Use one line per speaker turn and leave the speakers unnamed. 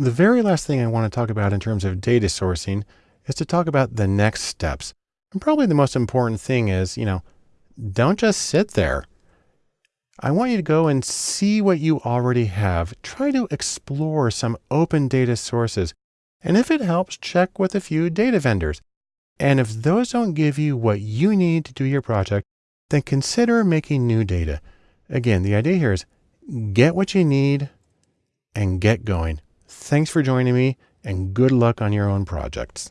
The very last thing I want to talk about in terms of data sourcing is to talk about the next steps. And probably the most important thing is, you know, don't just sit there. I want you to go and see what you already have. Try to explore some open data sources. And if it helps, check with a few data vendors. And if those don't give you what you need to do your project, then consider making new data. Again, the idea here is get what you need and get going. Thanks for joining me and good luck on your own projects.